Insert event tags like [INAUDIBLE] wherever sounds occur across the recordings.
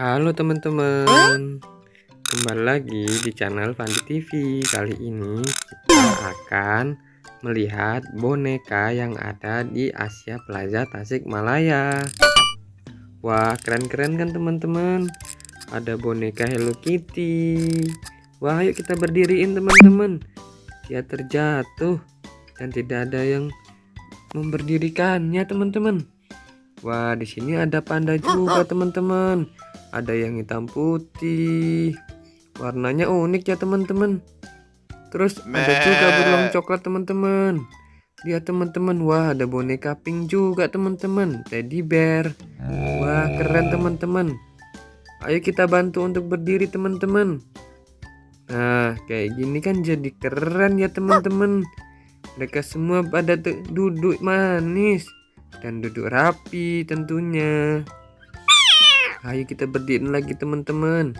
Halo teman-teman. Kembali lagi di channel Fandi TV Kali ini kita akan melihat boneka yang ada di Asia Plaza Tasikmalaya. Wah keren-keren kan teman-teman? Ada boneka Hello Kitty. Wah yuk kita berdiriin teman-teman. Dia terjatuh Dan tidak ada yang memberdirikannya teman-teman Wah di sini ada panda juga teman-teman. Ada yang hitam putih. Warnanya unik ya teman-teman. Terus ada juga beruang coklat teman-teman. Lihat teman-teman. Wah ada boneka pink juga teman-teman. Teddy bear. Wah keren teman-teman. Ayo kita bantu untuk berdiri teman-teman. Nah kayak gini kan jadi keren ya teman-teman. Mereka semua pada duduk manis dan duduk rapi tentunya Ayo kita berdiri lagi teman-teman.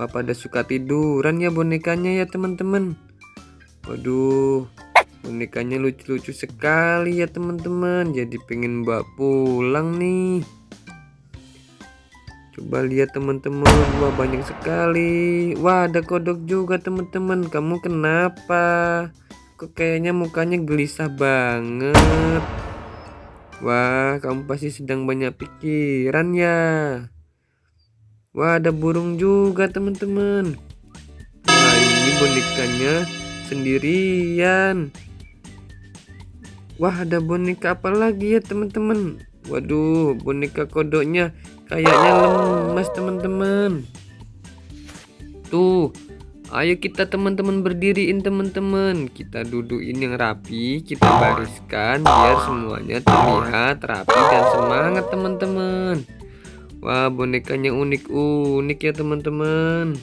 Wah pada suka tiduran ya bonekanya ya teman-teman. Waduh, bonekanya lucu-lucu sekali ya teman-teman. Jadi pengen bawa pulang nih. Coba lihat teman-teman, wah banyak sekali. Wah ada kodok juga teman-teman. Kamu kenapa? Kok kayaknya mukanya gelisah banget. Wah, kamu pasti sedang banyak pikiran ya. Wah, ada burung juga, teman-teman. Nah, ini bonekanya sendirian. Wah, ada boneka apa lagi ya, teman-teman? Waduh, boneka kodoknya kayaknya lemas, teman-teman. Tuh, Ayo kita teman-teman berdiriin teman-teman. Kita dudukin yang rapi Kita bariskan biar semuanya terlihat rapi dan semangat teman-teman. Wah bonekanya unik-unik ya teman-teman.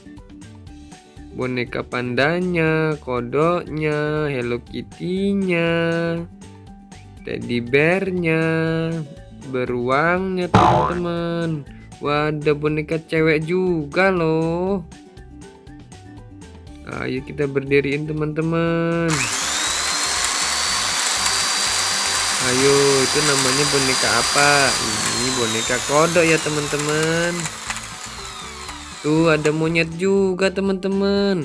Boneka pandanya, kodoknya, Hello Kitty-nya Teddy bear-nya Beruangnya teman-teman. Wah ada boneka cewek juga loh Ayo kita berdiriin teman-teman. Ayo, itu namanya boneka apa? Ini boneka kodok ya teman-teman. Tuh ada monyet juga teman-teman.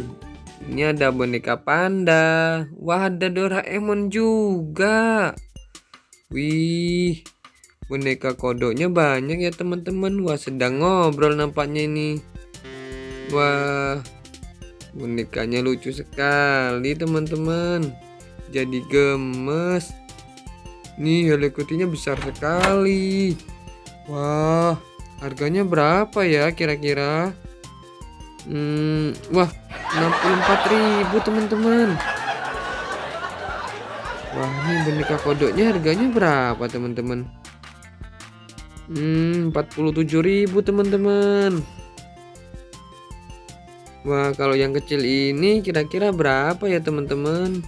Ini ada boneka panda. Wah ada Doraemon juga. Wih, boneka kodoknya banyak ya teman-teman. Wah sedang ngobrol nampaknya ini. Wah, bonekanya lucu sekali teman-teman. Jadi gemes. Nih helikopternya besar sekali. Wah harganya berapa ya kira-kira? Hmm, wah 64.000 teman-teman. Wah ini boneka kodoknya harganya berapa teman-teman? Hmm 47.000 teman-teman Wah kalau yang kecil ini kira-kira berapa ya teman-teman?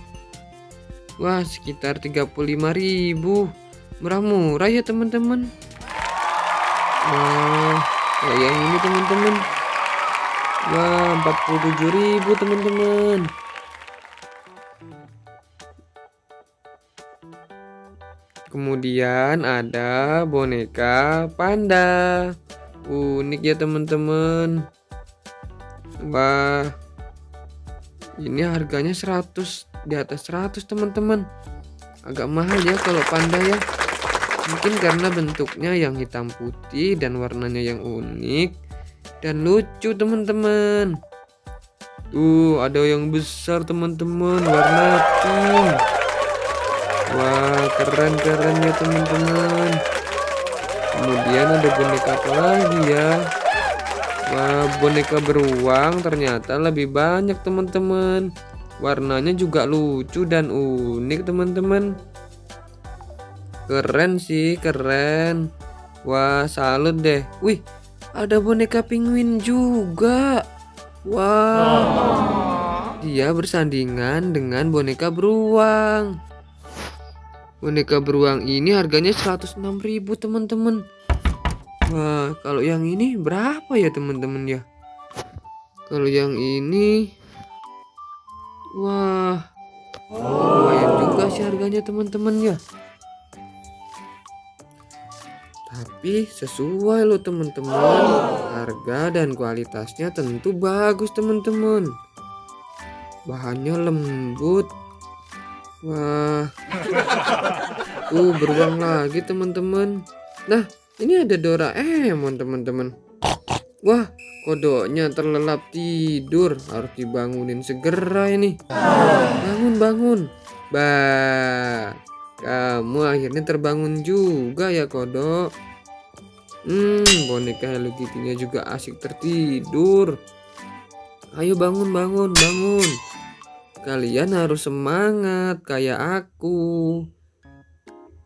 Wah sekitar 35.000 Murah-murah ya teman-teman. Wah kalau yang ini teman-teman. Wah 47.000 teman-teman. Kemudian ada boneka panda. Unik ya teman-teman Wah. Ini harganya 100 di atas 100 teman-teman. Agak mahal ya kalau panda ya. Mungkin karena bentuknya yang hitam putih dan warnanya yang unik dan lucu teman-teman. Tuh, ada yang besar teman-teman, warna pink. Wah, keren-keren ya teman-teman. Kemudian ada boneka apa lagi ya? Wah, boneka beruang ternyata lebih banyak teman-teman. Warnanya juga lucu dan unik teman-teman. Keren sih, keren. Wah, salut deh. Wih, ada boneka penguin juga. Wah. Dia bersandingan dengan boneka beruang. Boneka beruang ini harganya 106.000 teman-teman. Wah, kalau yang ini berapa ya teman-teman ya? Kalau yang ini Wah Lumayan juga sih harganya teman-teman ya Tapi sesuai loh teman-teman. Harga dan kualitasnya tentu bagus teman-teman. Bahannya lembut. Wah. Tuh [LAUGHS] beruang lagi teman-teman. Nah, ini ada Doraemon teman-teman. Wah, kodoknya terlelap tidur. Harus dibangunin segera ini. Bangun, bangun. Bah. Kamu akhirnya terbangun juga ya kodok. Hmm, boneka Hello Kitty-nya juga asik tertidur. Ayo bangun, bangun, bangun. Kalian harus semangat kayak aku.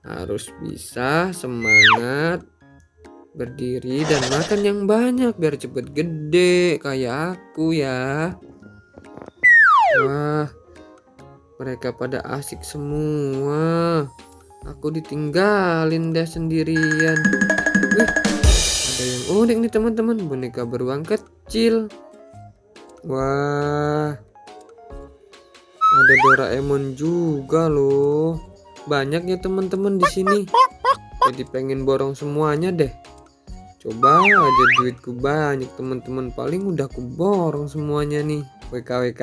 Harus bisa semangat berdiri dan makan yang banyak biar cepet gede kayak aku ya. Wah, mereka pada asik semua. Aku ditinggalin deh sendirian. Wih, ada yang unik nih teman-teman. Boneka beruang kecil. Wah. Ada Doraemon juga loh. Banyak ya teman-teman di sini. Jadi pengen borong semuanya deh. Coba aja duitku banyak teman-teman. Paling udah aku borong semuanya nih. WKWK.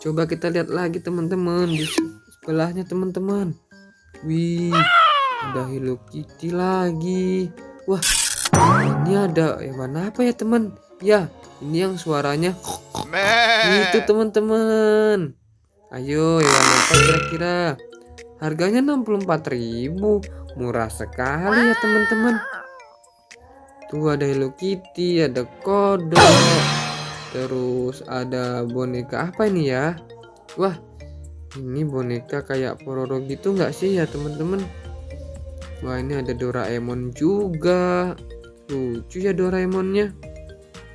Coba kita lihat lagi teman-teman di sebelahnya teman-teman. Wih, ada Hello Kitty lagi. Wah, ini ada hewan apa ya teman? Ya, ini yang suaranya itu teman-teman. Ayo, hewan apa kira-kira? Harganya 64.000. Murah sekali ya teman-teman. Tuh ada Hello Kitty, ada kodok. Terus ada boneka apa ini ya? Wah, ini boneka kayak Pororo gitu nggak sih ya teman-teman? Wah ini ada Doraemon juga. Lucu ya Doraemonnya.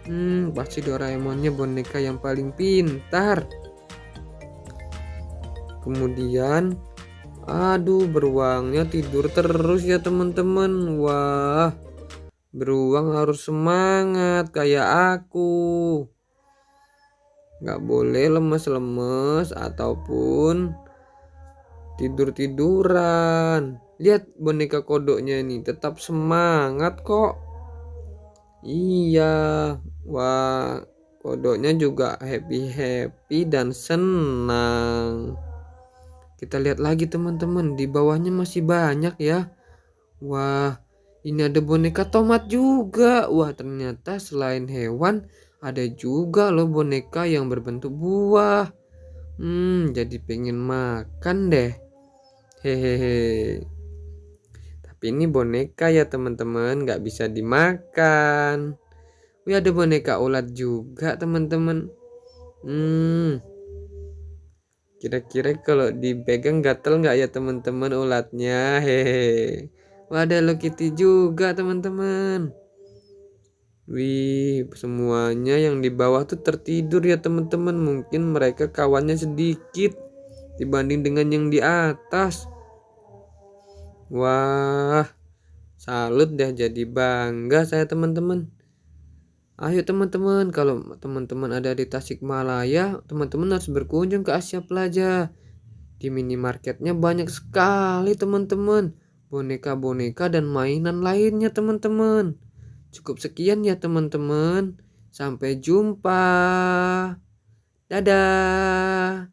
Hmm, pasti Doraemonnya boneka yang paling pintar. Kemudian, aduh beruangnya tidur terus ya teman-teman. Wah, beruang harus semangat kayak aku. Nggak boleh lemes-lemes ataupun tidur-tiduran. Lihat boneka kodoknya ini tetap semangat kok. Iya wah kodoknya juga happy-happy dan senang. Kita lihat lagi teman-teman di bawahnya masih banyak ya. Wah ini ada boneka tomat juga wah ternyata selain hewan ada juga loh boneka yang berbentuk buah. Hmm, jadi pengen makan deh. Hehehe. Tapi ini boneka ya teman-teman, nggak bisa dimakan. Wih ada boneka ulat juga teman-teman. Hmm. Kira-kira kalau dipegang gatel nggak ya teman-teman ulatnya? Hehehe. Wah ada Hello Kitty juga teman-teman. Wih, semuanya yang di bawah tuh tertidur ya teman-teman. Mungkin mereka kawannya sedikit dibanding dengan yang di atas. Wah, salut deh jadi bangga saya teman-teman. Ayo teman-teman, kalau teman-teman ada di Tasikmalaya, teman-teman harus berkunjung ke Asia Plaza. Di minimarketnya banyak sekali teman-teman. Boneka-boneka dan mainan lainnya teman-teman. Cukup sekian ya teman-teman. Sampai jumpa. Dadah.